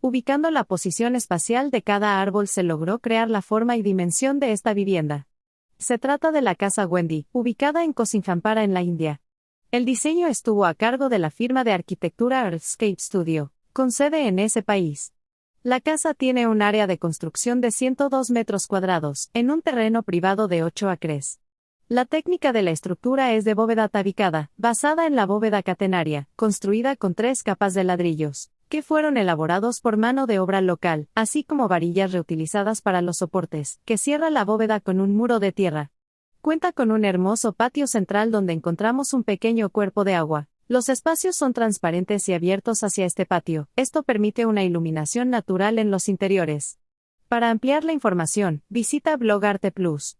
Ubicando la posición espacial de cada árbol se logró crear la forma y dimensión de esta vivienda. Se trata de la casa Wendy, ubicada en Cosinjampara en la India. El diseño estuvo a cargo de la firma de arquitectura Earthscape Studio, con sede en ese país. La casa tiene un área de construcción de 102 metros cuadrados, en un terreno privado de 8 acres. La técnica de la estructura es de bóveda tabicada, basada en la bóveda catenaria, construida con tres capas de ladrillos que fueron elaborados por mano de obra local, así como varillas reutilizadas para los soportes, que cierra la bóveda con un muro de tierra. Cuenta con un hermoso patio central donde encontramos un pequeño cuerpo de agua. Los espacios son transparentes y abiertos hacia este patio, esto permite una iluminación natural en los interiores. Para ampliar la información, visita Blog Arte Plus.